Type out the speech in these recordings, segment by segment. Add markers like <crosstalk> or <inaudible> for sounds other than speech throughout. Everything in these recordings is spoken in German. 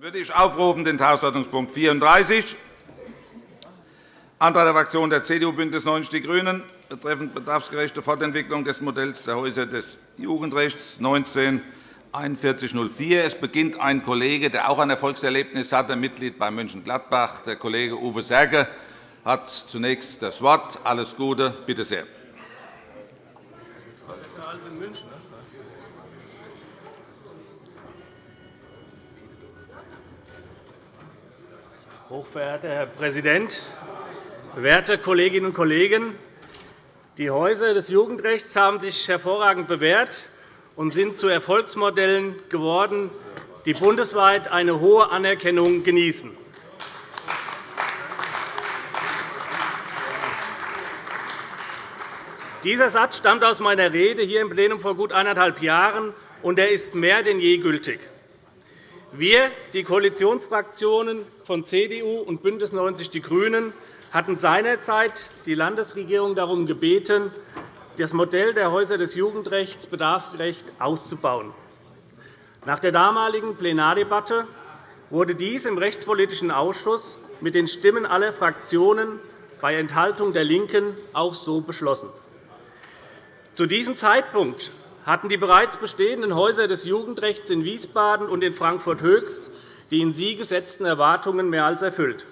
würde ich aufrufen den Tagesordnungspunkt 34, Antrag der Fraktionen der CDU, BÜNDNIS 90 die GRÜNEN betreffend bedarfsgerechte Fortentwicklung des Modells der Häuser des Jugendrechts 19 4104. Es beginnt ein Kollege, der auch ein Erfolgserlebnis hatte, Mitglied bei Mönchengladbach. Der Kollege Uwe Serge hat zunächst das Wort. Alles Gute. Bitte sehr. Hochverehrter Herr Präsident, werte Kolleginnen und Kollegen! Die Häuser des Jugendrechts haben sich hervorragend bewährt und sind zu Erfolgsmodellen geworden, die bundesweit eine hohe Anerkennung genießen. Dieser Satz stammt aus meiner Rede hier im Plenum vor gut eineinhalb Jahren, und er ist mehr denn je gültig. Wir, die Koalitionsfraktionen von CDU und BÜNDNIS 90 die GRÜNEN, hatten seinerzeit die Landesregierung darum gebeten, das Modell der Häuser des Jugendrechts bedarfsgerecht auszubauen. Nach der damaligen Plenardebatte wurde dies im Rechtspolitischen Ausschuss mit den Stimmen aller Fraktionen bei Enthaltung der LINKEN auch so beschlossen. Zu diesem Zeitpunkt hatten die bereits bestehenden Häuser des Jugendrechts in Wiesbaden und in Frankfurt-Höchst die in sie gesetzten Erwartungen mehr als erfüllt.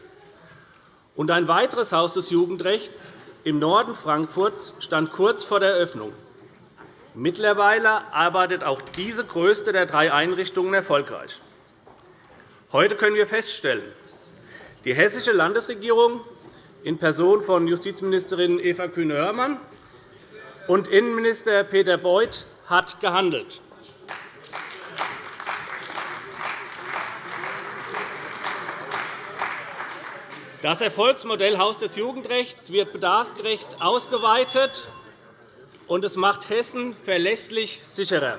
Und ein weiteres Haus des Jugendrechts im Norden Frankfurts stand kurz vor der Eröffnung. Mittlerweile arbeitet auch diese größte der drei Einrichtungen erfolgreich. Heute können wir feststellen, die hessische Landesregierung in Person von Justizministerin Eva Kühne-Hörmann und Innenminister Peter Beuth hat gehandelt. Das Erfolgsmodell Haus des Jugendrechts wird bedarfsgerecht ausgeweitet, und es macht Hessen verlässlich sicherer.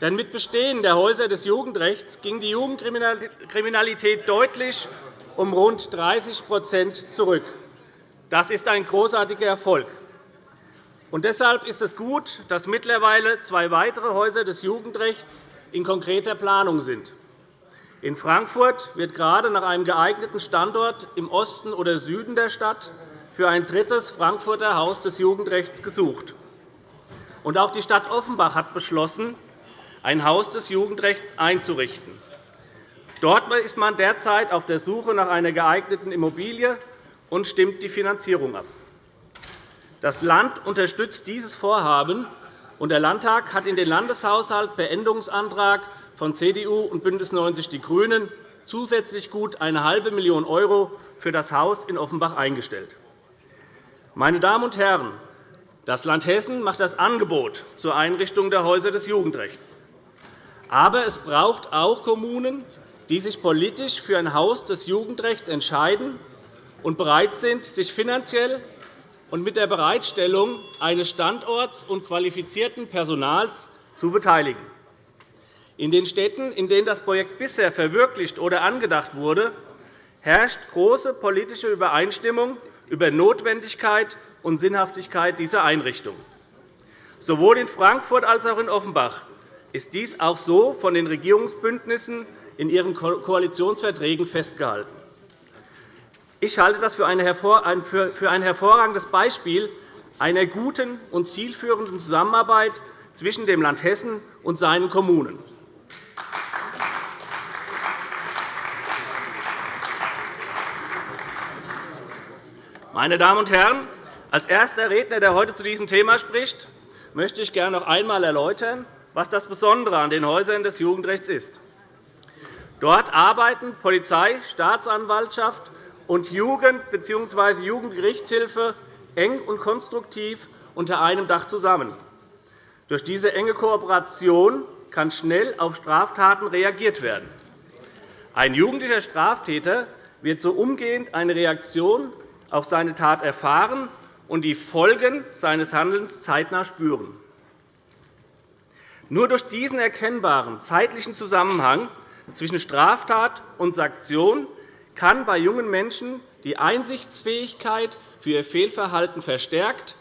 Denn mit Bestehen der Häuser des Jugendrechts ging die Jugendkriminalität deutlich um rund 30% zurück. Das ist ein großartiger Erfolg. Und deshalb ist es gut, dass mittlerweile zwei weitere Häuser des Jugendrechts in konkreter Planung sind. In Frankfurt wird gerade nach einem geeigneten Standort im Osten oder Süden der Stadt für ein drittes Frankfurter Haus des Jugendrechts gesucht. Und auch die Stadt Offenbach hat beschlossen, ein Haus des Jugendrechts einzurichten. Dort ist man derzeit auf der Suche nach einer geeigneten Immobilie und stimmt die Finanzierung ab. Das Land unterstützt dieses Vorhaben, und der Landtag hat in den Landeshaushalt per Änderungsantrag von CDU und BÜNDNIS 90 die GRÜNEN zusätzlich gut eine halbe Million € für das Haus in Offenbach eingestellt. Meine Damen und Herren, das Land Hessen macht das Angebot zur Einrichtung der Häuser des Jugendrechts. Aber es braucht auch Kommunen, die sich politisch für ein Haus des Jugendrechts entscheiden und bereit sind, sich finanziell und mit der Bereitstellung eines Standorts und qualifizierten Personals zu beteiligen. In den Städten, in denen das Projekt bisher verwirklicht oder angedacht wurde, herrscht große politische Übereinstimmung über Notwendigkeit und Sinnhaftigkeit dieser Einrichtung. Sowohl in Frankfurt als auch in Offenbach ist dies auch so von den Regierungsbündnissen in ihren Koalitionsverträgen festgehalten. Ich halte das für ein hervorragendes Beispiel einer guten und zielführenden Zusammenarbeit zwischen dem Land Hessen und seinen Kommunen. Meine Damen und Herren, als erster Redner, der heute zu diesem Thema spricht, möchte ich gerne noch einmal erläutern, was das Besondere an den Häusern des Jugendrechts ist. Dort arbeiten Polizei, Staatsanwaltschaft und Jugend- bzw. Jugendgerichtshilfe eng und konstruktiv unter einem Dach zusammen. Durch diese enge Kooperation kann schnell auf Straftaten reagiert werden. Ein jugendlicher Straftäter wird so umgehend eine Reaktion auf seine Tat erfahren und die Folgen seines Handelns zeitnah spüren. Nur durch diesen erkennbaren zeitlichen Zusammenhang zwischen Straftat und Sanktion kann bei jungen Menschen die Einsichtsfähigkeit für ihr Fehlverhalten verstärkt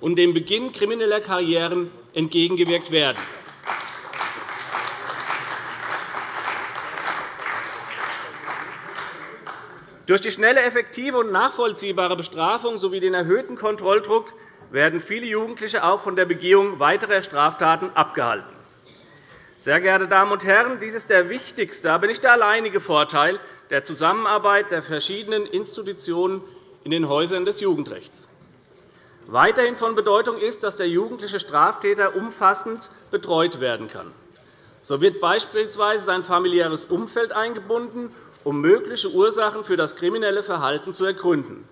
und dem Beginn krimineller Karrieren entgegengewirkt werden. Durch die schnelle, effektive und nachvollziehbare Bestrafung sowie den erhöhten Kontrolldruck werden viele Jugendliche auch von der Begehung weiterer Straftaten abgehalten. Sehr geehrte Damen und Herren, dies ist der wichtigste, aber nicht der alleinige Vorteil der Zusammenarbeit der verschiedenen Institutionen in den Häusern des Jugendrechts. Weiterhin von Bedeutung ist, dass der jugendliche Straftäter umfassend betreut werden kann. So wird beispielsweise sein familiäres Umfeld eingebunden, um mögliche Ursachen für das kriminelle Verhalten zu ergründen.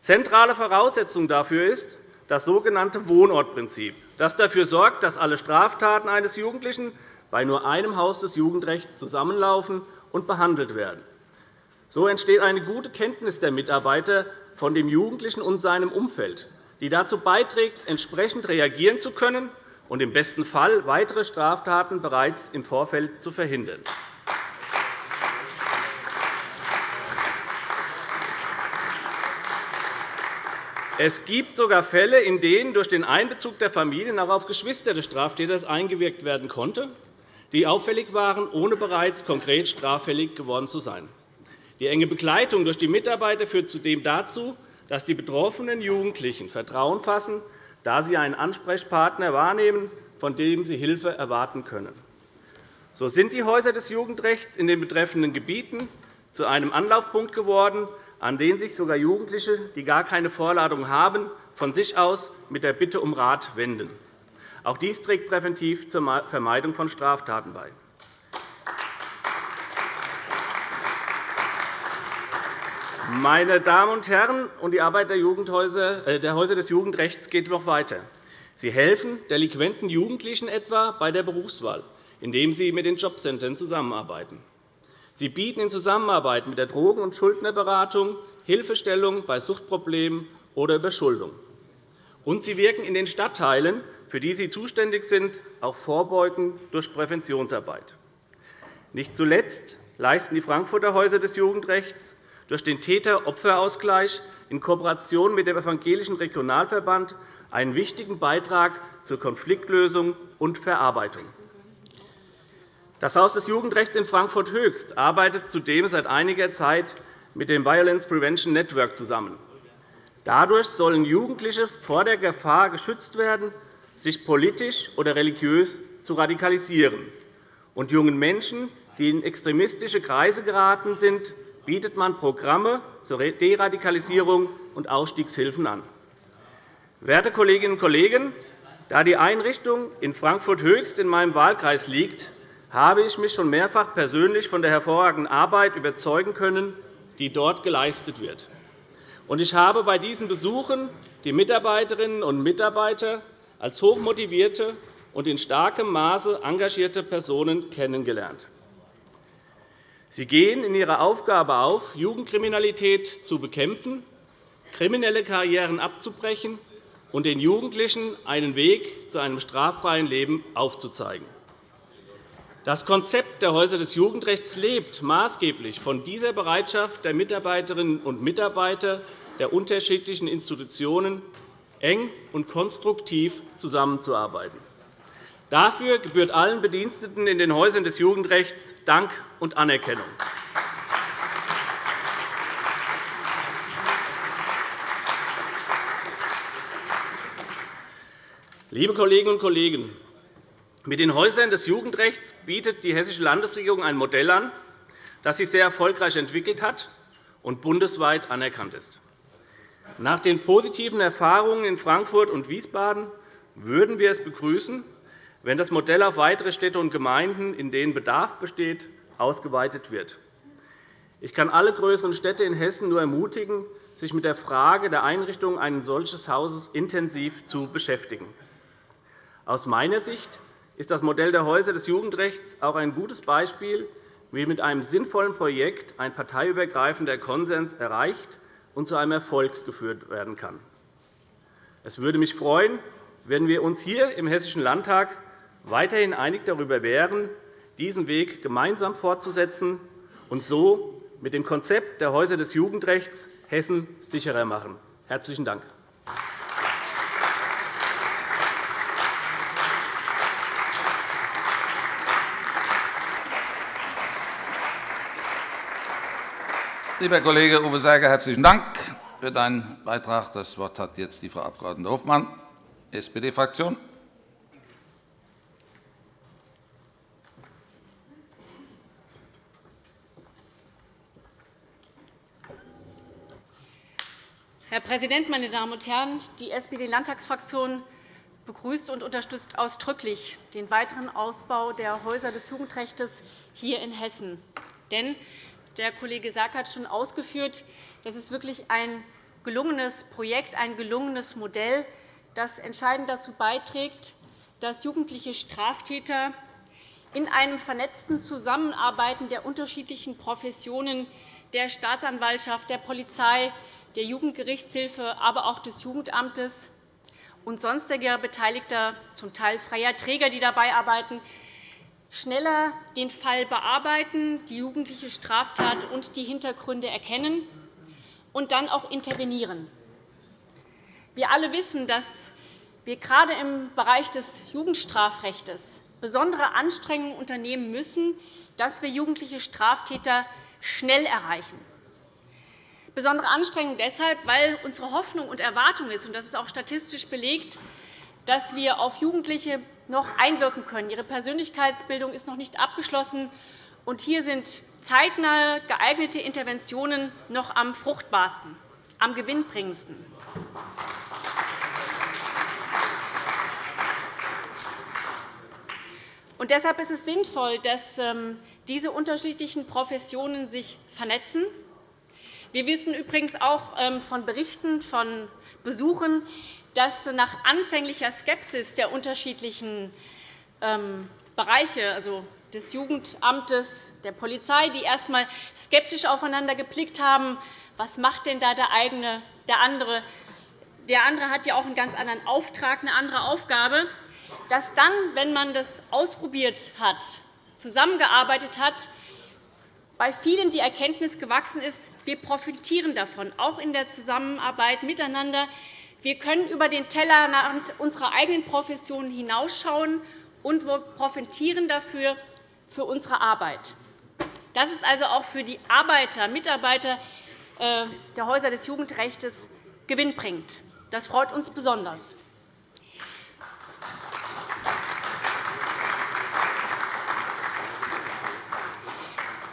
Zentrale Voraussetzung dafür ist das sogenannte Wohnortprinzip, das dafür sorgt, dass alle Straftaten eines Jugendlichen bei nur einem Haus des Jugendrechts zusammenlaufen und behandelt werden. So entsteht eine gute Kenntnis der Mitarbeiter von dem Jugendlichen und seinem Umfeld, die dazu beiträgt, entsprechend reagieren zu können und im besten Fall weitere Straftaten bereits im Vorfeld zu verhindern. Es gibt sogar Fälle, in denen durch den Einbezug der Familien auch auf Geschwister des Straftäters eingewirkt werden konnte, die auffällig waren, ohne bereits konkret straffällig geworden zu sein. Die enge Begleitung durch die Mitarbeiter führt zudem dazu, dass die betroffenen Jugendlichen Vertrauen fassen, da sie einen Ansprechpartner wahrnehmen, von dem sie Hilfe erwarten können. So sind die Häuser des Jugendrechts in den betreffenden Gebieten zu einem Anlaufpunkt geworden, an den sich sogar Jugendliche, die gar keine Vorladung haben, von sich aus mit der Bitte um Rat wenden. Auch dies trägt präventiv zur Vermeidung von Straftaten bei. Meine Damen und Herren, und die Arbeit der, äh, der Häuser des Jugendrechts geht noch weiter. Sie helfen delinquenten Jugendlichen etwa bei der Berufswahl, indem sie mit den Jobcentern zusammenarbeiten. Sie bieten in Zusammenarbeit mit der Drogen- und Schuldnerberatung Hilfestellung bei Suchtproblemen oder Überschuldung. Und sie wirken in den Stadtteilen, für die sie zuständig sind, auch vorbeugend durch Präventionsarbeit. Nicht zuletzt leisten die Frankfurter Häuser des Jugendrechts durch den Täter-Opfer-Ausgleich in Kooperation mit dem Evangelischen Regionalverband einen wichtigen Beitrag zur Konfliktlösung und Verarbeitung. Das Haus des Jugendrechts in Frankfurt-Höchst arbeitet zudem seit einiger Zeit mit dem Violence Prevention Network zusammen. Dadurch sollen Jugendliche vor der Gefahr geschützt werden, sich politisch oder religiös zu radikalisieren. Und jungen Menschen, die in extremistische Kreise geraten sind, bietet man Programme zur Deradikalisierung und Ausstiegshilfen an. Werte Kolleginnen und Kollegen, da die Einrichtung in Frankfurt-Höchst in meinem Wahlkreis liegt, habe ich mich schon mehrfach persönlich von der hervorragenden Arbeit überzeugen können, die dort geleistet wird. Ich habe bei diesen Besuchen die Mitarbeiterinnen und Mitarbeiter als hochmotivierte und in starkem Maße engagierte Personen kennengelernt. Sie gehen in ihrer Aufgabe auf, Jugendkriminalität zu bekämpfen, kriminelle Karrieren abzubrechen und den Jugendlichen einen Weg zu einem straffreien Leben aufzuzeigen. Das Konzept der Häuser des Jugendrechts lebt maßgeblich von dieser Bereitschaft der Mitarbeiterinnen und Mitarbeiter der unterschiedlichen Institutionen, eng und konstruktiv zusammenzuarbeiten. Dafür gebührt allen Bediensteten in den Häusern des Jugendrechts Dank und Anerkennung. Liebe Kolleginnen und Kollegen, mit den Häusern des Jugendrechts bietet die Hessische Landesregierung ein Modell an, das sich sehr erfolgreich entwickelt hat und bundesweit anerkannt ist. Nach den positiven Erfahrungen in Frankfurt und Wiesbaden würden wir es begrüßen, wenn das Modell auf weitere Städte und Gemeinden, in denen Bedarf besteht, ausgeweitet wird. Ich kann alle größeren Städte in Hessen nur ermutigen, sich mit der Frage der Einrichtung eines solchen Hauses intensiv zu beschäftigen. Aus meiner Sicht ist das Modell der Häuser des Jugendrechts auch ein gutes Beispiel, wie mit einem sinnvollen Projekt ein parteiübergreifender Konsens erreicht und zu einem Erfolg geführt werden kann. Es würde mich freuen, wenn wir uns hier im Hessischen Landtag weiterhin einig darüber wären, diesen Weg gemeinsam fortzusetzen und so mit dem Konzept der Häuser des Jugendrechts Hessen sicherer machen. – Herzlichen Dank. Lieber Kollege Uwe Serger, herzlichen Dank für deinen Beitrag. Das Wort hat jetzt die Frau Abg. Hofmann, SPD-Fraktion. Herr Präsident, meine Damen und Herren! Die SPD-Landtagsfraktion begrüßt und unterstützt ausdrücklich den weiteren Ausbau der Häuser des Jugendrechts hier in Hessen. Denn der Kollege Sack hat schon ausgeführt, das ist wirklich ein gelungenes Projekt, ein gelungenes Modell, das entscheidend dazu beiträgt, dass jugendliche Straftäter in einem vernetzten Zusammenarbeiten der unterschiedlichen Professionen der Staatsanwaltschaft, der Polizei, der Jugendgerichtshilfe, aber auch des Jugendamtes und sonstiger beteiligter, zum Teil freier Träger, die dabei arbeiten, schneller den Fall bearbeiten, die jugendliche Straftat und die Hintergründe erkennen und dann auch intervenieren. Wir alle wissen, dass wir gerade im Bereich des Jugendstrafrechts besondere Anstrengungen unternehmen müssen, dass wir jugendliche Straftäter schnell erreichen. Besondere Anstrengungen deshalb, weil unsere Hoffnung und Erwartung ist, und das ist auch statistisch belegt, dass wir auf Jugendliche noch einwirken können. Ihre Persönlichkeitsbildung ist noch nicht abgeschlossen, und hier sind zeitnah geeignete Interventionen noch am fruchtbarsten, am gewinnbringendsten. Und deshalb ist es sinnvoll, dass ähm, diese unterschiedlichen Professionen sich vernetzen. Wir wissen übrigens auch ähm, von Berichten, von Besuchen, dass nach anfänglicher Skepsis der unterschiedlichen ähm, Bereiche, also des Jugendamtes, der Polizei, die erst einmal skeptisch aufeinander geblickt haben, was macht denn da der eigene, der andere? Der andere hat ja auch einen ganz anderen Auftrag, eine andere Aufgabe, dass dann, wenn man das ausprobiert hat, zusammengearbeitet hat, bei vielen die Erkenntnis gewachsen ist, wir profitieren davon, auch in der Zusammenarbeit miteinander. Wir können über den Tellerrand unserer eigenen Profession hinausschauen und wir profitieren dafür für unsere Arbeit. Das ist also auch für die Arbeiter, Mitarbeiter äh, der Häuser des Jugendrechts gewinnbringend. Das freut uns besonders.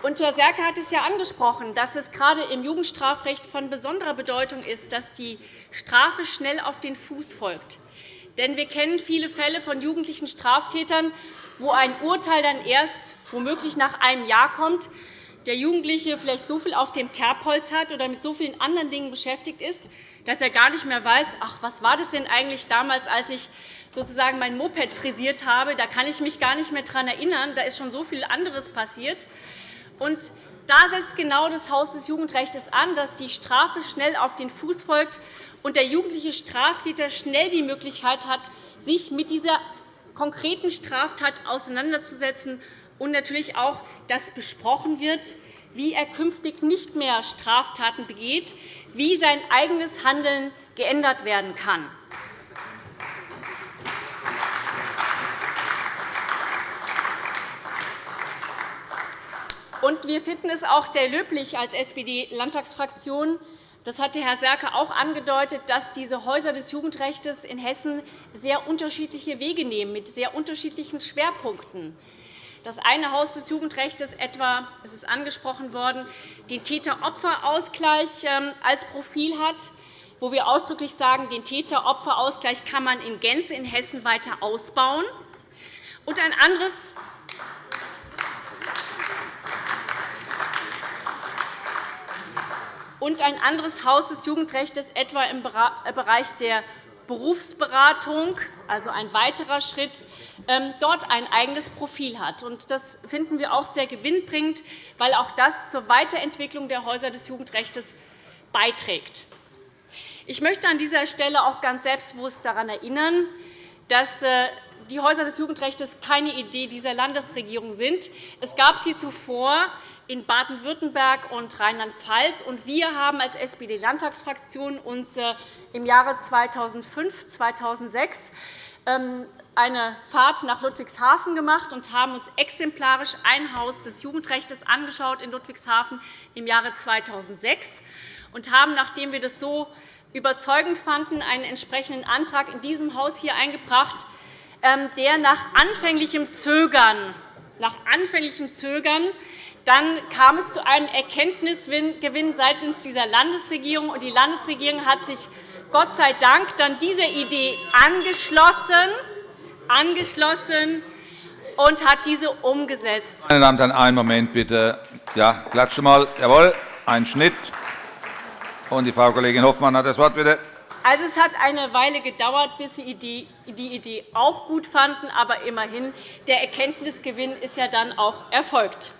Und Herr Serke hat es ja angesprochen, dass es gerade im Jugendstrafrecht von besonderer Bedeutung ist, dass die Strafe schnell auf den Fuß folgt. Denn wir kennen viele Fälle von jugendlichen Straftätern, wo ein Urteil dann erst womöglich nach einem Jahr kommt, der Jugendliche vielleicht so viel auf dem Kerbholz hat oder mit so vielen anderen Dingen beschäftigt ist, dass er gar nicht mehr weiß, ach, was war das denn eigentlich damals, als ich sozusagen mein Moped frisiert habe. Da kann ich mich gar nicht mehr daran erinnern. Da ist schon so viel anderes passiert. Und da setzt genau das Haus des Jugendrechts an, dass die Strafe schnell auf den Fuß folgt und der jugendliche Straftäter schnell die Möglichkeit hat, sich mit dieser konkreten Straftat auseinanderzusetzen und natürlich auch, dass besprochen wird, wie er künftig nicht mehr Straftaten begeht, wie sein eigenes Handeln geändert werden kann. Wir finden es auch sehr löblich als SPD-Landtagsfraktion, das hatte Herr Serke auch angedeutet, dass diese Häuser des Jugendrechts in Hessen sehr unterschiedliche Wege nehmen, mit sehr unterschiedlichen Schwerpunkten. Das eine Haus des Jugendrechts etwa, es ist angesprochen worden, den Täter-Opfer-Ausgleich ähm, als Profil hat, wo wir ausdrücklich sagen, den Täter-Opfer-Ausgleich kann man in Gänze in Hessen weiter ausbauen. Und ein anderes und ein anderes Haus des Jugendrechts etwa im äh, Bereich der Berufsberatung, also ein weiterer Schritt, ähm, dort ein eigenes Profil hat. Das finden wir auch sehr gewinnbringend, weil auch das zur Weiterentwicklung der Häuser des Jugendrechts beiträgt. Ich möchte an dieser Stelle auch ganz selbstbewusst daran erinnern, dass äh, die Häuser des Jugendrechts keine Idee dieser Landesregierung sind. Es gab sie zuvor in Baden-Württemberg und Rheinland-Pfalz. Wir haben als SPD-Landtagsfraktion uns äh, im Jahre 2005, 2006 ähm, eine Fahrt nach Ludwigshafen gemacht und haben uns exemplarisch ein Haus des Jugendrechts angeschaut in Ludwigshafen im Jahre 2006 und haben, nachdem wir das so überzeugend fanden, einen entsprechenden Antrag in diesem Haus hier eingebracht, ähm, der nach anfänglichem Zögern, nach anfänglichem Zögern dann kam es zu einem Erkenntnisgewinn seitens dieser Landesregierung. und Die Landesregierung hat sich Gott sei Dank dann dieser Idee angeschlossen, angeschlossen und hat diese umgesetzt. Meine Damen und Herren, einen Moment bitte. Ja, klatsche mal. Jawohl, ein Schnitt. Und die Frau Kollegin Hoffmann hat das Wort, bitte. Also, es hat eine Weile gedauert, bis Sie die Idee auch gut fanden. Aber immerhin, der Erkenntnisgewinn ist ja dann auch erfolgt.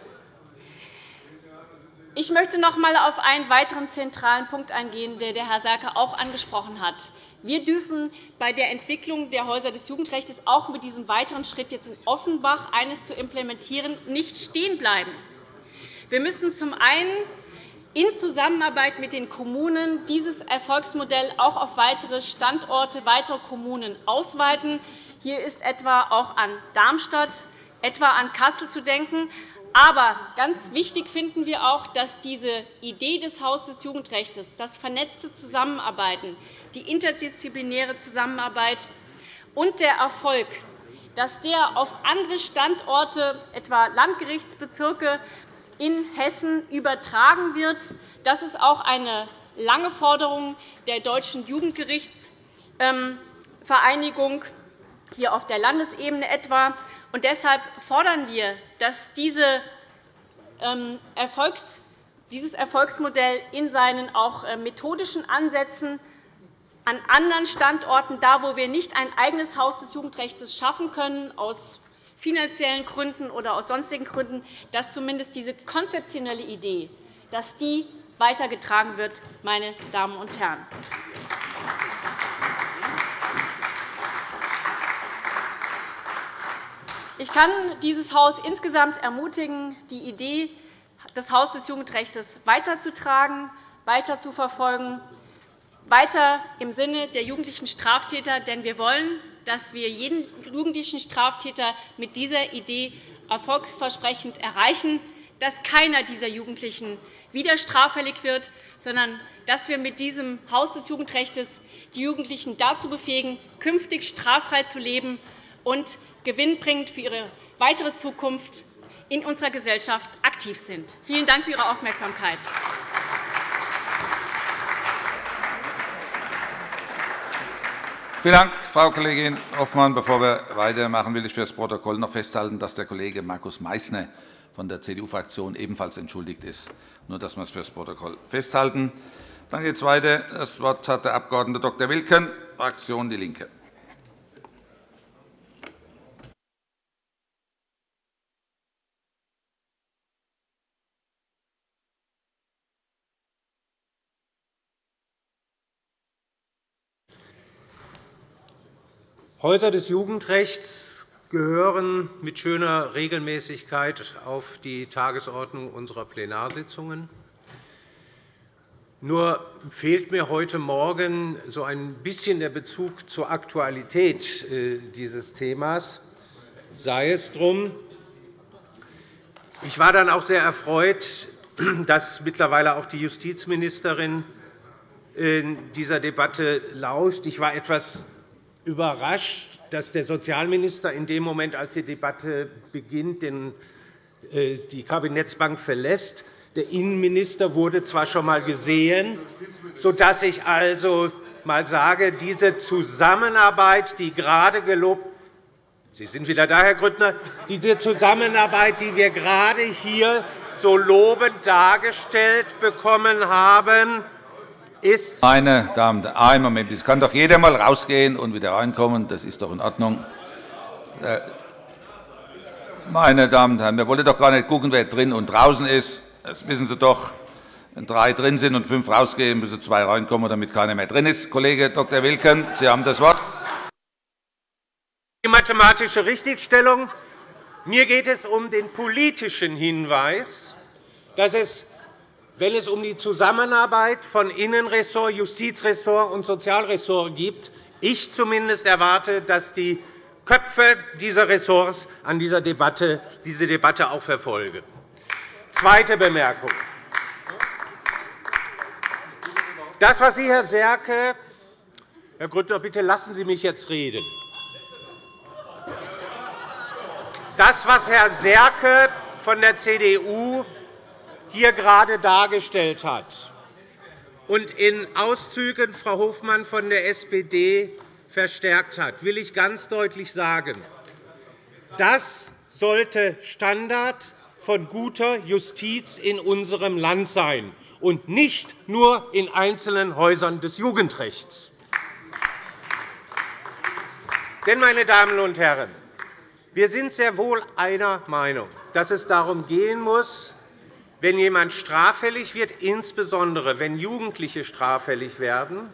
Ich möchte noch einmal auf einen weiteren zentralen Punkt eingehen, den Herr Serke auch angesprochen hat. Wir dürfen bei der Entwicklung der Häuser des Jugendrechts auch mit diesem weiteren Schritt jetzt in Offenbach, eines zu implementieren, nicht stehen bleiben. Wir müssen zum einen in Zusammenarbeit mit den Kommunen dieses Erfolgsmodell auch auf weitere Standorte, weitere Kommunen ausweiten. Hier ist etwa auch an Darmstadt, etwa an Kassel zu denken. Aber ganz wichtig finden wir auch, dass diese Idee des Hauses des Jugendrechts, das vernetzte Zusammenarbeiten, die interdisziplinäre Zusammenarbeit und der Erfolg, dass der auf andere Standorte, etwa Landgerichtsbezirke in Hessen, übertragen wird. Das ist auch eine lange Forderung der Deutschen Jugendgerichtsvereinigung, hier auf der Landesebene etwa. Und deshalb fordern wir, dass diese ähm, dieses Erfolgsmodell in seinen auch äh, methodischen Ansätzen an anderen Standorten, da wo wir nicht ein eigenes Haus des Jugendrechts schaffen können, aus finanziellen Gründen oder aus sonstigen Gründen, dass zumindest diese konzeptionelle Idee dass die weitergetragen wird, meine Damen und Herren. Ich kann dieses Haus insgesamt ermutigen, die Idee des Hauses des Jugendrechts weiterzutragen, weiterzuverfolgen, weiter im Sinne der jugendlichen Straftäter. Denn wir wollen, dass wir jeden jugendlichen Straftäter mit dieser Idee erfolgversprechend erreichen, dass keiner dieser Jugendlichen wieder straffällig wird, sondern dass wir mit diesem Haus des Jugendrechts die Jugendlichen dazu befähigen, künftig straffrei zu leben und gewinnbringend für ihre weitere Zukunft in unserer Gesellschaft aktiv sind. Vielen Dank für Ihre Aufmerksamkeit. Vielen Dank, Frau Kollegin Hoffmann. Bevor wir weitermachen, will ich für das Protokoll noch festhalten, dass der Kollege Markus Meysner von der CDU-Fraktion ebenfalls entschuldigt ist. Nur, dass wir es für das Protokoll festhalten. Dann geht es weiter. Das Wort hat der Abg. Dr. Wilken, Fraktion DIE LINKE. Häuser des Jugendrechts gehören mit schöner Regelmäßigkeit auf die Tagesordnung unserer Plenarsitzungen. Nur fehlt mir heute Morgen so ein bisschen der Bezug zur Aktualität äh, dieses Themas. Sei es drum. Ich war dann auch sehr erfreut, <clears throat> dass mittlerweile auch die Justizministerin in dieser Debatte lauscht. Ich war etwas überrascht, dass der Sozialminister in dem Moment, als die Debatte beginnt, äh, die Kabinettsbank verlässt. Der Innenminister wurde zwar schon einmal gesehen, sodass ich also mal sage, diese Zusammenarbeit, die gerade gelobt Sie sind wieder da, Herr Grüttner. Diese Zusammenarbeit, die wir gerade hier so lobend dargestellt bekommen haben, ist. Meine Damen und Herren, einen Moment. Es kann doch jeder einmal rausgehen und wieder reinkommen. Das ist doch in Ordnung. Äh, meine Damen und Herren, wir wollen doch gar nicht schauen, wer drin und draußen ist. Das wissen Sie doch. Wenn drei drin sind und fünf rausgehen, müssen zwei reinkommen, damit keiner mehr drin ist. Kollege Dr. Wilken, Sie haben das Wort. Die mathematische Richtigstellung. Mir geht es um den politischen Hinweis, dass es wenn es um die Zusammenarbeit von Innenressort, Justizressort und Sozialressort geht, ich zumindest erwarte, dass die Köpfe dieser Ressorts an dieser Debatte, diese Debatte auch verfolgen. Zweite Bemerkung. Das, was Sie, Herr Serke, Herr Grüttner, bitte lassen Sie mich jetzt reden. Das, was Herr Serke von der CDU hier gerade dargestellt hat und in Auszügen Frau Hofmann von der SPD verstärkt hat, will ich ganz deutlich sagen. Das sollte Standard von guter Justiz in unserem Land sein und nicht nur in einzelnen Häusern des Jugendrechts. Denn, meine Damen und Herren, wir sind sehr wohl einer Meinung, dass es darum gehen muss, wenn jemand straffällig wird, insbesondere wenn Jugendliche straffällig werden,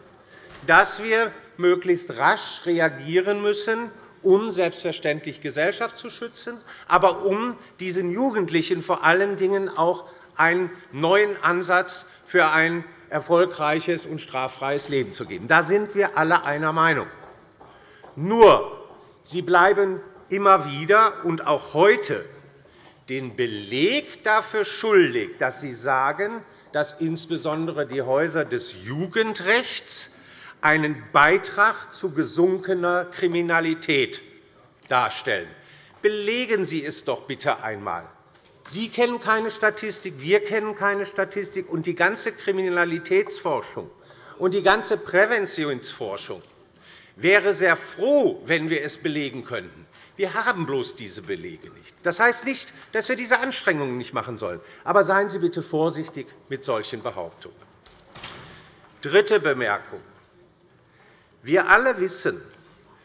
dass wir möglichst rasch reagieren müssen, um selbstverständlich Gesellschaft zu schützen, aber um diesen Jugendlichen vor allen Dingen auch einen neuen Ansatz für ein erfolgreiches und straffreies Leben zu geben. Da sind wir alle einer Meinung. Nur, Sie bleiben immer wieder und auch heute den Beleg dafür schuldig, dass Sie sagen, dass insbesondere die Häuser des Jugendrechts einen Beitrag zu gesunkener Kriminalität darstellen. Belegen Sie es doch bitte einmal. Sie kennen keine Statistik, wir kennen keine Statistik, und die ganze Kriminalitätsforschung und die ganze Präventionsforschung wäre sehr froh, wenn wir es belegen könnten. Wir haben bloß diese Belege nicht. Das heißt nicht, dass wir diese Anstrengungen nicht machen sollen. Aber seien Sie bitte vorsichtig mit solchen Behauptungen. Dritte Bemerkung. Wir alle wissen,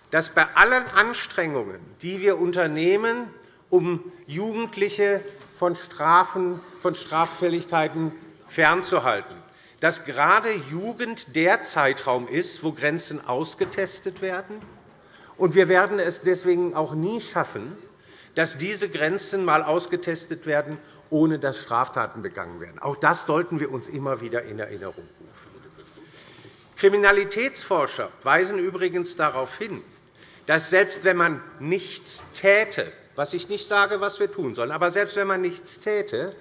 dass bei allen Anstrengungen, die wir unternehmen, um Jugendliche von Strafen, von Straffälligkeiten fernzuhalten, dass gerade Jugend der Zeitraum ist, wo Grenzen ausgetestet werden. Und wir werden es deswegen auch nie schaffen, dass diese Grenzen einmal ausgetestet werden, ohne dass Straftaten begangen werden. Auch das sollten wir uns immer wieder in Erinnerung rufen. Kriminalitätsforscher weisen übrigens darauf hin, dass selbst wenn man nichts täte, was ich nicht sage, was wir tun sollen, aber selbst wenn man nichts täte,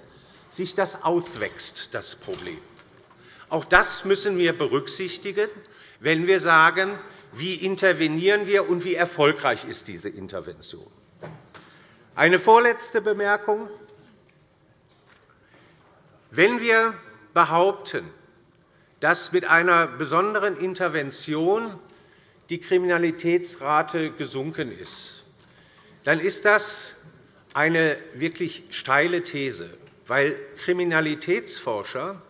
sich das auswächst, das Problem. Auch das müssen wir berücksichtigen, wenn wir sagen, wie intervenieren wir und wie erfolgreich ist diese Intervention. Eine vorletzte Bemerkung. Wenn wir behaupten, dass mit einer besonderen Intervention die Kriminalitätsrate gesunken ist, dann ist das eine wirklich steile These, weil Kriminalitätsforscher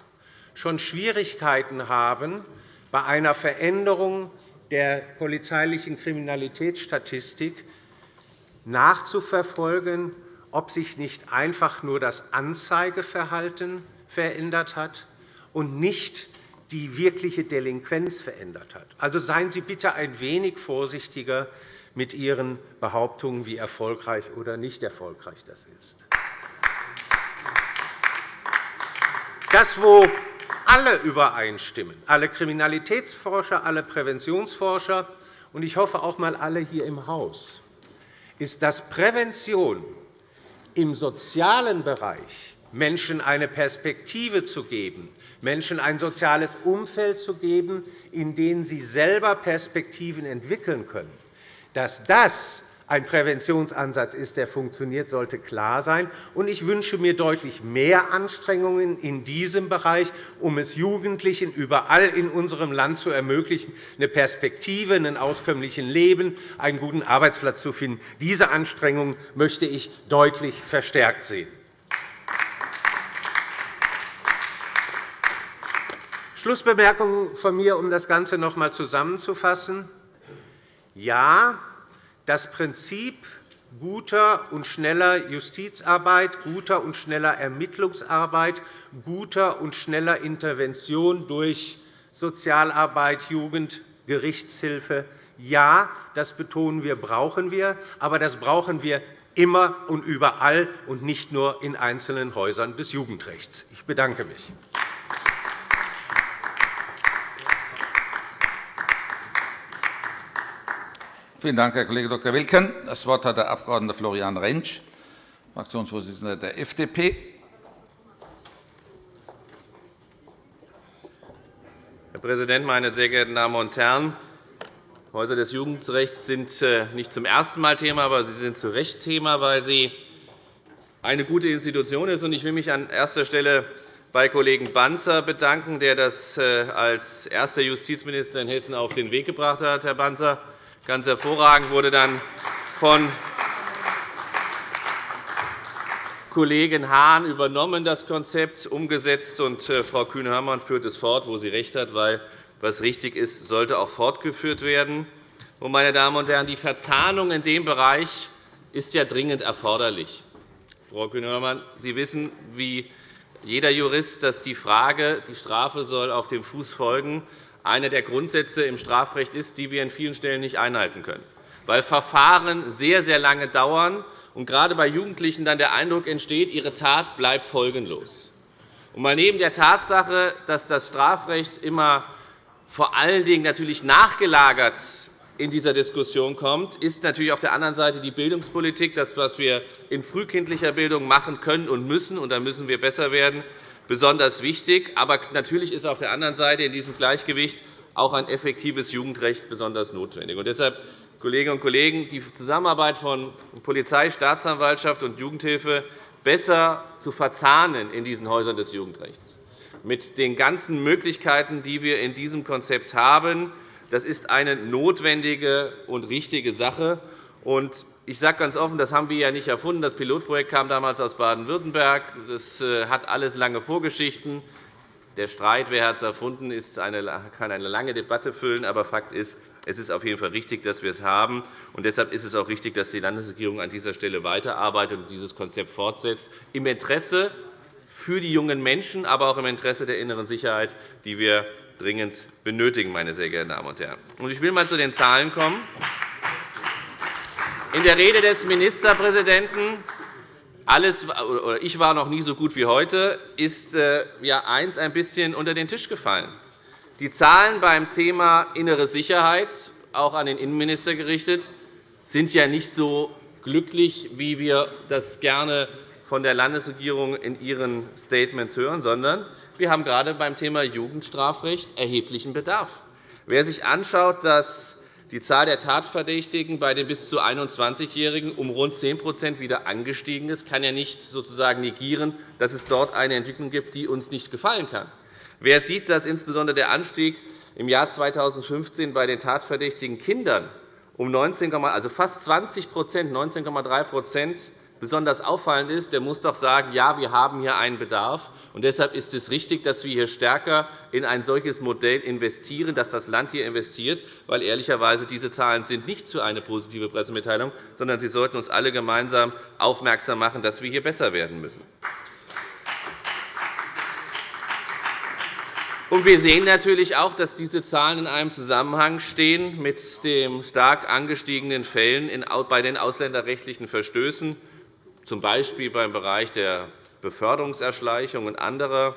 schon Schwierigkeiten haben, bei einer Veränderung der polizeilichen Kriminalitätsstatistik nachzuverfolgen, ob sich nicht einfach nur das Anzeigeverhalten verändert hat und nicht die wirkliche Delinquenz verändert hat. Also seien Sie bitte ein wenig vorsichtiger mit Ihren Behauptungen, wie erfolgreich oder nicht erfolgreich das ist. Das, wo alle übereinstimmen, alle Kriminalitätsforscher, alle Präventionsforscher und ich hoffe auch einmal alle hier im Haus, ist, dass Prävention im sozialen Bereich Menschen eine Perspektive zu geben, Menschen ein soziales Umfeld zu geben, in dem sie selber Perspektiven entwickeln können. Dass das ein Präventionsansatz ist, der funktioniert, sollte klar sein. Ich wünsche mir deutlich mehr Anstrengungen in diesem Bereich, um es Jugendlichen überall in unserem Land zu ermöglichen, eine Perspektive, ein auskömmliches Leben, einen guten Arbeitsplatz zu finden. Diese Anstrengungen möchte ich deutlich verstärkt sehen. Schlussbemerkung von mir, um das Ganze noch einmal zusammenzufassen. Ja, das Prinzip guter und schneller Justizarbeit, guter und schneller Ermittlungsarbeit, guter und schneller Intervention durch Sozialarbeit, Jugend, Gerichtshilfe, ja, das betonen wir, brauchen wir, aber das brauchen wir immer und überall und nicht nur in einzelnen Häusern des Jugendrechts. Ich bedanke mich. Vielen Dank, Herr Kollege Dr. Wilken. Das Wort hat der Abg. Florian Rentsch, Fraktionsvorsitzender der FDP. Herr Präsident, meine sehr geehrten Damen und Herren! Häuser des Jugendrechts sind äh, nicht zum ersten Mal Thema, aber sie sind zu Recht Thema, weil sie eine gute Institution ist. Ich will mich an erster Stelle bei Kollegen Banzer bedanken, der das äh, als erster Justizminister in Hessen auf den Weg gebracht hat. Herr Banzer, ganz hervorragend wurde dann von Kollegen Hahn übernommen, das Konzept umgesetzt, und äh, Frau Kühne-Hörmann führt es fort, wo sie recht hat, weil was richtig ist, sollte auch fortgeführt werden. Meine Damen und Herren, die Verzahnung in dem Bereich ist ja dringend erforderlich. Frau Kühne-Hörmann, Sie wissen, wie jeder Jurist, dass die Frage, die Strafe soll auf dem Fuß folgen, einer der Grundsätze im Strafrecht ist, die wir an vielen Stellen nicht einhalten können, weil Verfahren sehr, sehr lange dauern und gerade bei Jugendlichen dann der Eindruck entsteht, ihre Tat bleibt folgenlos. Und mal neben der Tatsache, dass das Strafrecht immer vor allen Dingen natürlich nachgelagert in dieser Diskussion kommt, ist natürlich auf der anderen Seite die Bildungspolitik, das, was wir in frühkindlicher Bildung machen können und müssen, und da müssen wir besser werden, besonders wichtig. Aber natürlich ist auf der anderen Seite in diesem Gleichgewicht auch ein effektives Jugendrecht besonders notwendig. Und deshalb, Kolleginnen und Kollegen, die Zusammenarbeit von Polizei, Staatsanwaltschaft und Jugendhilfe besser zu verzahnen in diesen Häusern des Jugendrechts mit den ganzen Möglichkeiten, die wir in diesem Konzept haben. Das ist eine notwendige und richtige Sache. Ich sage ganz offen, das haben wir ja nicht erfunden. Das Pilotprojekt kam damals aus Baden-Württemberg. Das äh, hat alles lange Vorgeschichten. Der Streit, wer hat es erfunden, ist eine, kann eine lange Debatte füllen. Aber Fakt ist, es ist auf jeden Fall richtig, dass wir es haben. Und deshalb ist es auch richtig, dass die Landesregierung an dieser Stelle weiterarbeitet und dieses Konzept fortsetzt, im Interesse für die jungen Menschen, aber auch im Interesse der inneren Sicherheit, die wir dringend benötigen. Meine sehr geehrten Damen und Herren. Ich will einmal zu den Zahlen kommen. In der Rede des Ministerpräsidenten alles, oder ich war noch nie so gut wie heute, ist äh, ja eins ein bisschen unter den Tisch gefallen. Die Zahlen beim Thema innere Sicherheit, auch an den Innenminister gerichtet, sind ja nicht so glücklich, wie wir das gerne von der Landesregierung in ihren Statements hören, sondern wir haben gerade beim Thema Jugendstrafrecht erheblichen Bedarf. Wer sich anschaut, dass die Zahl der Tatverdächtigen bei den bis zu 21-Jährigen um rund 10% wieder angestiegen ist, kann ja nicht sozusagen negieren, dass es dort eine Entwicklung gibt, die uns nicht gefallen kann. Wer sieht, dass insbesondere der Anstieg im Jahr 2015 bei den tatverdächtigen Kindern um 19, also fast 20% 19,3 besonders auffallend ist, der muss doch sagen, ja, wir haben hier einen Bedarf. Und deshalb ist es richtig, dass wir hier stärker in ein solches Modell investieren, dass das Land hier investiert, weil ehrlicherweise diese Zahlen sind nicht für eine positive Pressemitteilung, sondern sie sollten uns alle gemeinsam aufmerksam machen, dass wir hier besser werden müssen. wir sehen natürlich auch, dass diese Zahlen in einem Zusammenhang stehen mit den stark angestiegenen Fällen bei den ausländerrechtlichen Verstößen z. B. beim Bereich der Beförderungserschleichung und anderer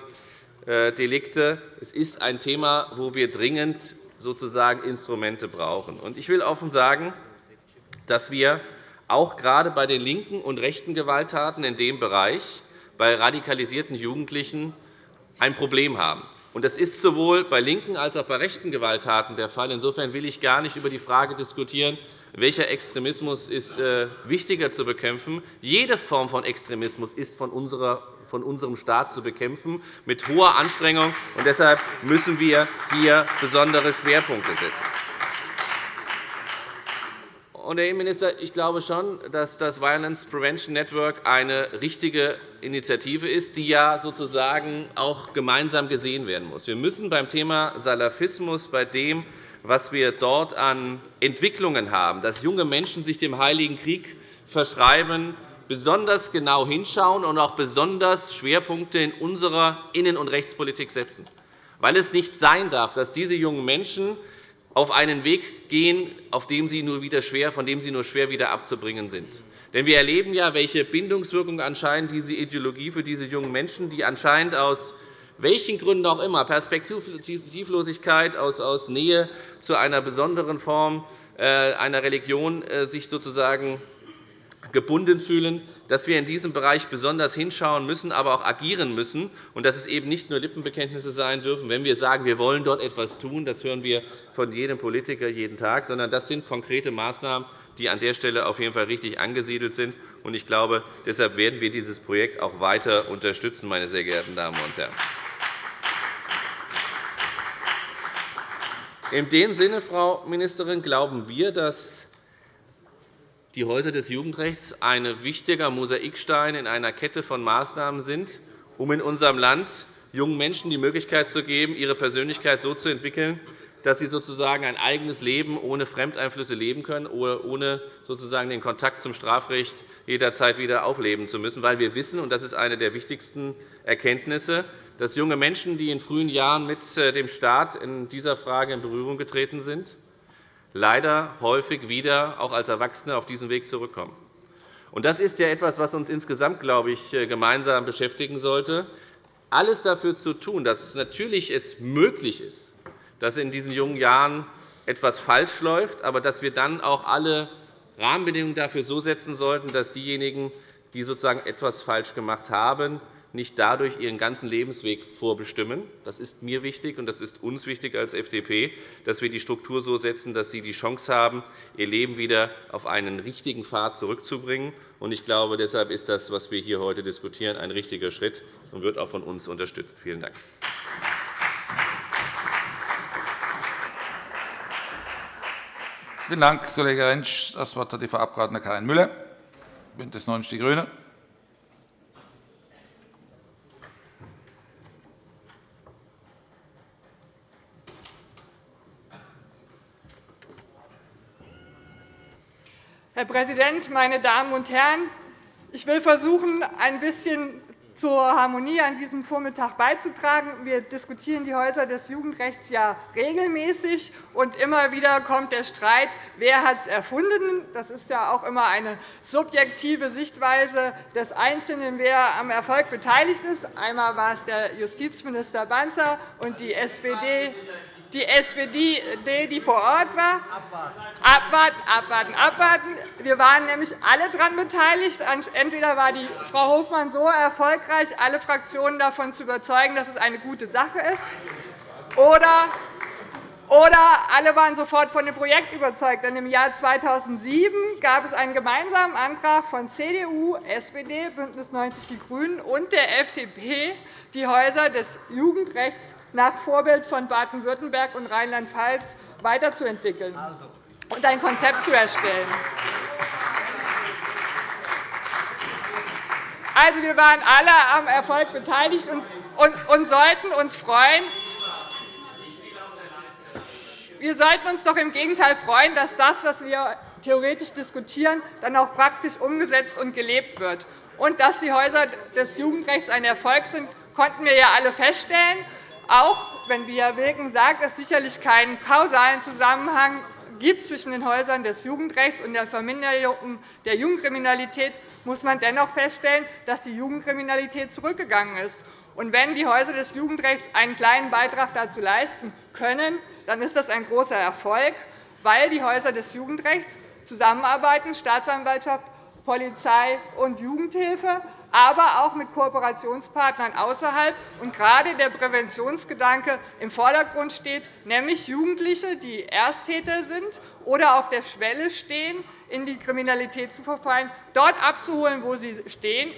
äh, Delikte. Es ist ein Thema, wo wir dringend sozusagen Instrumente brauchen. Ich will offen sagen, dass wir auch gerade bei den linken und rechten Gewalttaten in dem Bereich bei radikalisierten Jugendlichen ein Problem haben. Das ist sowohl bei linken als auch bei rechten Gewalttaten der Fall. Insofern will ich gar nicht über die Frage diskutieren, welcher Extremismus ist äh, wichtiger zu bekämpfen. Jede Form von Extremismus ist von unserem Staat zu bekämpfen, mit hoher Anstrengung. Deshalb müssen wir hier besondere Schwerpunkte setzen. Herr Innenminister, ich glaube schon, dass das Violence Prevention Network eine richtige Initiative ist, die ja sozusagen auch gemeinsam gesehen werden muss. Wir müssen beim Thema Salafismus, bei dem, was wir dort an Entwicklungen haben, dass junge Menschen sich dem Heiligen Krieg verschreiben, besonders genau hinschauen und auch besonders Schwerpunkte in unserer Innen- und Rechtspolitik setzen. Weil es nicht sein darf, dass diese jungen Menschen auf einen Weg gehen, auf dem sie nur wieder schwer, von dem sie nur schwer wieder abzubringen sind. Denn wir erleben ja, welche Bindungswirkung anscheinend diese Ideologie für diese jungen Menschen, die anscheinend aus welchen Gründen auch immer, Perspektivlosigkeit, aus Nähe zu einer besonderen Form äh, einer Religion sich sozusagen gebunden fühlen, dass wir in diesem Bereich besonders hinschauen müssen, aber auch agieren müssen, und dass es eben nicht nur Lippenbekenntnisse sein dürfen, wenn wir sagen, wir wollen dort etwas tun. Das hören wir von jedem Politiker jeden Tag, sondern das sind konkrete Maßnahmen, die an der Stelle auf jeden Fall richtig angesiedelt sind. Ich glaube, deshalb werden wir dieses Projekt auch weiter unterstützen, meine sehr geehrten Damen und Herren. In dem Sinne, Frau Ministerin, glauben wir, dass die Häuser des Jugendrechts ein wichtiger Mosaikstein in einer Kette von Maßnahmen sind, um in unserem Land jungen Menschen die Möglichkeit zu geben, ihre Persönlichkeit so zu entwickeln, dass sie sozusagen ein eigenes Leben ohne Fremdeinflüsse leben können, ohne sozusagen den Kontakt zum Strafrecht jederzeit wieder aufleben zu müssen. Weil wir wissen, und das ist eine der wichtigsten Erkenntnisse, dass junge Menschen, die in frühen Jahren mit äh, dem Staat in dieser Frage in Berührung getreten sind, leider häufig wieder auch als Erwachsene auf diesen Weg zurückkommen. Das ist ja etwas, was uns insgesamt, glaube ich, äh, gemeinsam beschäftigen sollte, alles dafür zu tun, dass es natürlich möglich ist, dass in diesen jungen Jahren etwas falsch läuft, aber dass wir dann auch alle Rahmenbedingungen dafür so setzen sollten, dass diejenigen, die sozusagen etwas falsch gemacht haben, nicht dadurch ihren ganzen Lebensweg vorbestimmen. Das ist mir wichtig, und das ist uns wichtig als FDP, dass wir die Struktur so setzen, dass sie die Chance haben, ihr Leben wieder auf einen richtigen Pfad zurückzubringen. Ich glaube, deshalb ist das, was wir hier heute diskutieren, ein richtiger Schritt und wird auch von uns unterstützt. Vielen Dank. Vielen Dank, Kollege Rentsch. Das Wort hat die Frau Abg. Karin Müller, BÜNDNIS 90 die GRÜNEN. Herr Präsident, meine Damen und Herren! Ich will versuchen, ein bisschen zur Harmonie an diesem Vormittag beizutragen. Wir diskutieren die Häuser des Jugendrechts ja regelmäßig, und immer wieder kommt der Streit, wer hat es erfunden. Das ist ja auch immer eine subjektive Sichtweise des Einzelnen, wer am Erfolg beteiligt ist. Einmal war es der Justizminister Banzer und die SPD die SPD, die vor Ort war. Abwarten, abwarten, abwarten. Wir waren nämlich alle daran beteiligt. Entweder war die Frau Hofmann so erfolgreich, alle Fraktionen davon zu überzeugen, dass es eine gute Sache ist, oder oder alle waren sofort von dem Projekt überzeugt. Denn Im Jahr 2007 gab es einen gemeinsamen Antrag von CDU, SPD, BÜNDNIS 90 die GRÜNEN und der FDP, die Häuser des Jugendrechts nach Vorbild von Baden-Württemberg und Rheinland-Pfalz weiterzuentwickeln und ein Konzept zu erstellen. Also, wir waren alle am Erfolg beteiligt und sollten uns freuen, wir sollten uns doch im Gegenteil freuen, dass das, was wir theoretisch diskutieren, dann auch praktisch umgesetzt und gelebt wird. Und dass die Häuser des Jugendrechts ein Erfolg sind, konnten wir ja alle feststellen, auch wenn Via Wilken sagt, dass es sicherlich keinen kausalen Zusammenhang gibt zwischen den Häusern des Jugendrechts und der Verminderung der Jugendkriminalität, muss man dennoch feststellen, dass die Jugendkriminalität zurückgegangen ist. Und wenn die Häuser des Jugendrechts einen kleinen Beitrag dazu leisten können, dann ist das ein großer Erfolg, weil die Häuser des Jugendrechts zusammenarbeiten, Staatsanwaltschaft, Polizei und Jugendhilfe, aber auch mit Kooperationspartnern außerhalb. Und gerade der Präventionsgedanke im Vordergrund steht, nämlich Jugendliche, die Ersttäter sind oder auf der Schwelle stehen, in die Kriminalität zu verfallen, dort abzuholen, wo sie stehen,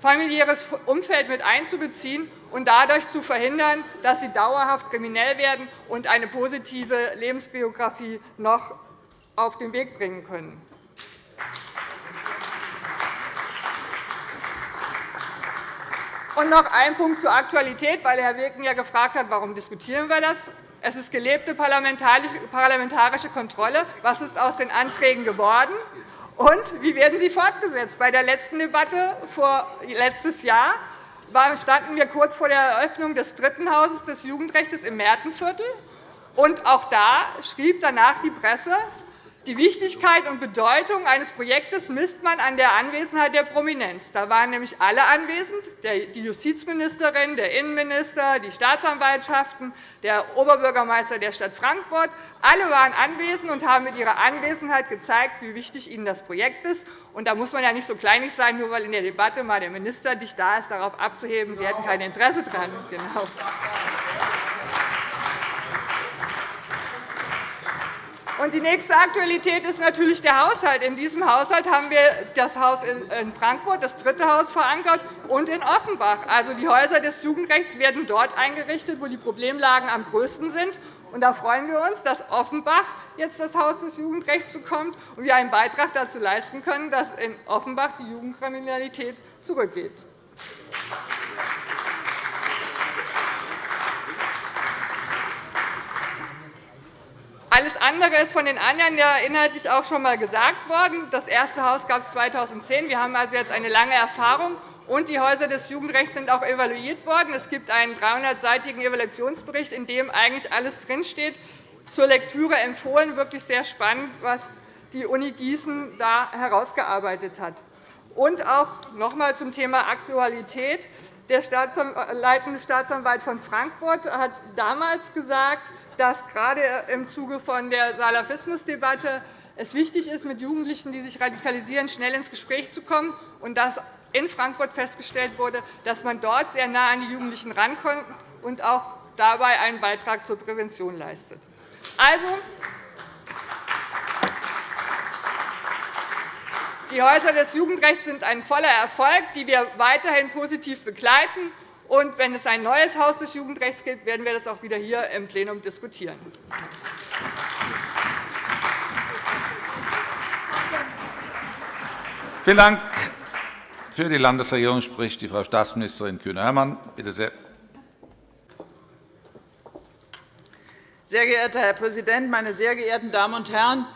familiäres Umfeld mit einzubeziehen und dadurch zu verhindern, dass sie dauerhaft kriminell werden und eine positive Lebensbiografie noch auf den Weg bringen können. Und noch ein Punkt zur Aktualität, weil Herr Wilken ja gefragt hat, warum diskutieren wir das. Es ist gelebte parlamentarische Kontrolle. Was ist aus den Anträgen geworden? Und wie werden sie fortgesetzt? Bei der letzten Debatte vor letztes Jahr standen wir kurz vor der Eröffnung des dritten Hauses des Jugendrechts im Märtenviertel. Und auch da schrieb danach die Presse, Die Wichtigkeit und Bedeutung eines Projektes misst man an der Anwesenheit der Prominenz. Da waren nämlich alle anwesend, die Justizministerin, der Innenminister, die Staatsanwaltschaften, der Oberbürgermeister der Stadt Frankfurt. Alle waren anwesend und haben mit ihrer Anwesenheit gezeigt, wie wichtig ihnen das Projekt ist. Und da muss man ja nicht so kleinig sein, nur weil in der Debatte mal der Minister nicht da ist, darauf abzuheben, Sie hätten kein Interesse daran. Genau. Die nächste Aktualität ist natürlich der Haushalt. In diesem Haushalt haben wir das Haus in Frankfurt, das dritte Haus, verankert, und in Offenbach. Also, die Häuser des Jugendrechts werden dort eingerichtet, wo die Problemlagen am größten sind. Und da freuen wir uns, dass Offenbach jetzt das Haus des Jugendrechts bekommt und wir einen Beitrag dazu leisten können, dass in Offenbach die Jugendkriminalität zurückgeht. Alles andere ist von den anderen ja inhaltlich auch schon einmal gesagt worden. Das erste Haus gab es 2010. Wir haben also jetzt eine lange Erfahrung. Und die Häuser des Jugendrechts sind auch evaluiert worden. Es gibt einen 300-seitigen Evaluationsbericht, in dem eigentlich alles drinsteht. Zur Lektüre empfohlen. Wirklich sehr spannend, was die Uni Gießen da herausgearbeitet hat. Und auch noch einmal zum Thema Aktualität. Der leitende Staatsanwalt von Frankfurt hat damals gesagt, dass gerade im Zuge von der Salafismusdebatte es wichtig ist, mit Jugendlichen, die sich radikalisieren, schnell ins Gespräch zu kommen, und dass in Frankfurt festgestellt wurde, dass man dort sehr nah an die Jugendlichen rankommt und auch dabei einen Beitrag zur Prävention leistet. Also, die Häuser des Jugendrechts sind ein voller Erfolg, die wir weiterhin positiv begleiten. Und wenn es ein neues Haus des Jugendrechts gibt, werden wir das auch wieder hier im Plenum diskutieren. Vielen Dank. Für die Landesregierung spricht die Frau Staatsministerin Kühne-Hörmann. Bitte sehr. Sehr geehrter Herr Präsident, meine sehr geehrten Damen und Herren!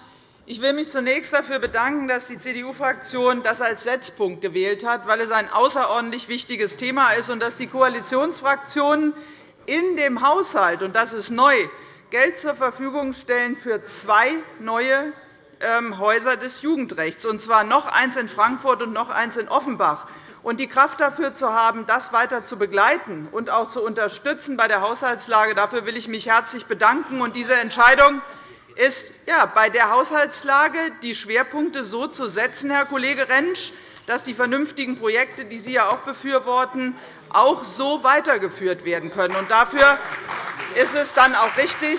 Ich will mich zunächst dafür bedanken, dass die CDU-Fraktion das als Setzpunkt gewählt hat, weil es ein außerordentlich wichtiges Thema ist und dass die Koalitionsfraktionen in dem Haushalt, und das ist neu, Geld zur Verfügung stellen für zwei neue ähm, Häuser des Jugendrechts, und zwar noch eins in Frankfurt und noch eins in Offenbach. Und die Kraft dafür zu haben, das weiter zu begleiten und auch zu unterstützen bei der Haushaltslage, dafür will ich mich herzlich bedanken. Und diese Entscheidung ist ja, bei der Haushaltslage die Schwerpunkte so zu setzen, Herr Kollege Rentsch, dass die vernünftigen Projekte, die Sie ja auch befürworten, auch so weitergeführt werden können. Und dafür ist es dann auch richtig,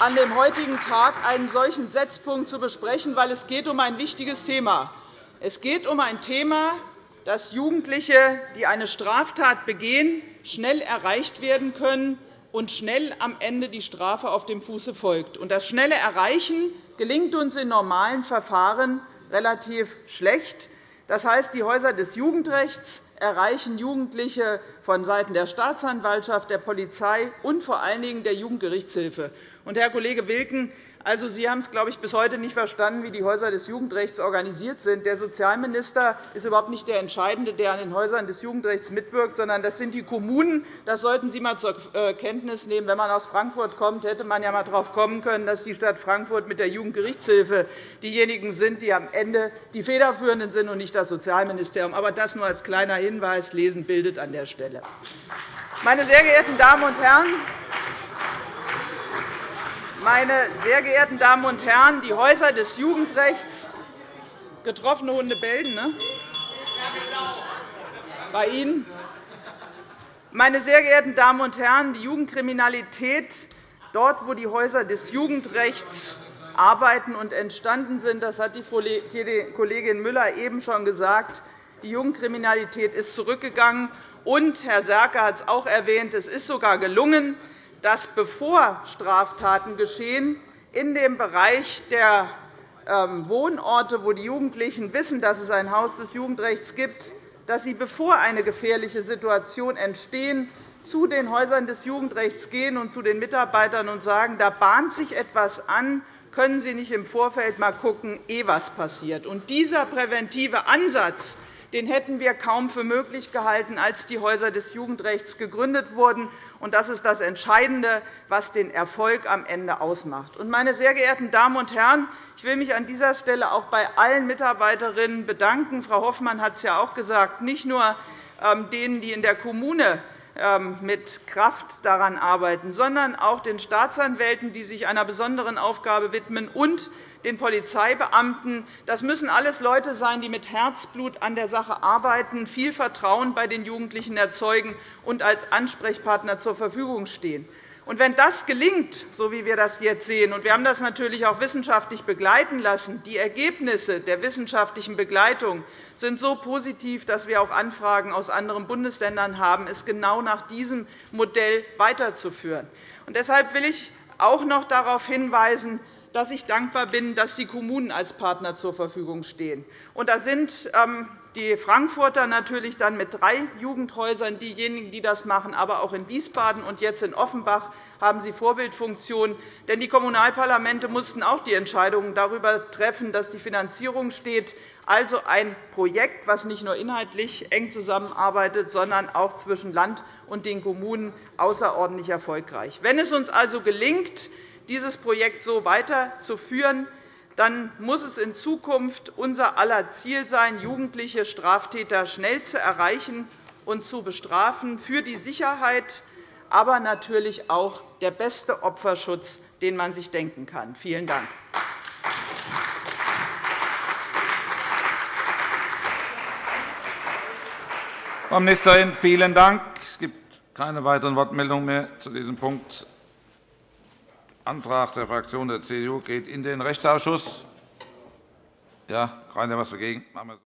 an dem heutigen Tag einen solchen Setzpunkt zu besprechen, weil es geht um ein wichtiges Thema. Es geht um ein Thema, dass Jugendliche, die eine Straftat begehen, schnell erreicht werden können, und schnell am Ende die Strafe auf dem Fuße folgt. Das schnelle Erreichen gelingt uns in normalen Verfahren relativ schlecht. Das heißt, die Häuser des Jugendrechts erreichen Jugendliche vonseiten der Staatsanwaltschaft, der Polizei und vor allen Dingen der Jugendgerichtshilfe. Herr Kollege Wilken, also, Sie haben es, glaube ich, bis heute nicht verstanden, wie die Häuser des Jugendrechts organisiert sind. Der Sozialminister ist überhaupt nicht der Entscheidende, der an den Häusern des Jugendrechts mitwirkt, sondern das sind die Kommunen. Das sollten Sie einmal zur äh, Kenntnis nehmen. Wenn man aus Frankfurt kommt, hätte man ja einmal darauf kommen können, dass die Stadt Frankfurt mit der Jugendgerichtshilfe diejenigen sind, die am Ende die Federführenden sind und nicht das Sozialministerium. Aber das nur als kleiner Hinweis. Lesen bildet an der Stelle. Meine sehr geehrten Damen und Herren, meine sehr geehrten Damen und Herren, die Häuser des Jugendrechts getroffene Hunde bellen, ne? Bei Ihnen? Meine sehr geehrten Damen und Herren, die Jugendkriminalität dort, wo die Häuser des Jugendrechts arbeiten und entstanden sind, das hat die Kollegin Müller eben schon gesagt, die Jugendkriminalität ist zurückgegangen. Und Herr Serke hat es auch erwähnt, es ist sogar gelungen, dass bevor Straftaten geschehen, in dem Bereich der ähm, Wohnorte, wo die Jugendlichen wissen, dass es ein Haus des Jugendrechts gibt, dass sie, bevor eine gefährliche Situation entsteht, zu den Häusern des Jugendrechts gehen und zu den Mitarbeitern und sagen, da bahnt sich etwas an, können Sie nicht im Vorfeld einmal schauen, ehe etwas passiert. Und dieser präventive Ansatz, den hätten wir kaum für möglich gehalten, als die Häuser des Jugendrechts gegründet wurden. Das ist das Entscheidende, was den Erfolg am Ende ausmacht. Meine sehr geehrten Damen und Herren, ich will mich an dieser Stelle auch bei allen Mitarbeiterinnen bedanken. Frau Hoffmann hat es ja auch gesagt, nicht nur ähm, denen, die in der Kommune ähm, mit Kraft daran arbeiten, sondern auch den Staatsanwälten, die sich einer besonderen Aufgabe widmen, und den Polizeibeamten. Das müssen alles Leute sein, die mit Herzblut an der Sache arbeiten, viel Vertrauen bei den Jugendlichen erzeugen und als Ansprechpartner zur Verfügung stehen. Und wenn das gelingt, so wie wir das jetzt sehen, und wir haben das natürlich auch wissenschaftlich begleiten lassen, die Ergebnisse der wissenschaftlichen Begleitung sind so positiv, dass wir auch Anfragen aus anderen Bundesländern haben, es genau nach diesem Modell weiterzuführen. Und deshalb will ich auch noch darauf hinweisen, dass ich dankbar bin, dass die Kommunen als Partner zur Verfügung stehen. Da sind ähm, die Frankfurter natürlich dann mit drei Jugendhäusern diejenigen, die das machen, aber auch in Wiesbaden und jetzt in Offenbach haben sie Vorbildfunktion. Denn die Kommunalparlamente mussten auch die Entscheidungen darüber treffen, dass die Finanzierung steht. Also ein Projekt, das nicht nur inhaltlich eng zusammenarbeitet, sondern auch zwischen Land und den Kommunen außerordentlich erfolgreich. Wenn es uns also gelingt, dieses Projekt so weiterzuführen, dann muss es in Zukunft unser aller Ziel sein, jugendliche Straftäter schnell zu erreichen und zu bestrafen für die Sicherheit, aber natürlich auch der beste Opferschutz, den man sich denken kann. Vielen Dank. Frau Ministerin, vielen Dank. Es gibt keine weiteren Wortmeldungen mehr zu diesem Punkt. Antrag der Fraktion der CDU geht in den Rechtsausschuss. Ja, keiner was dagegen.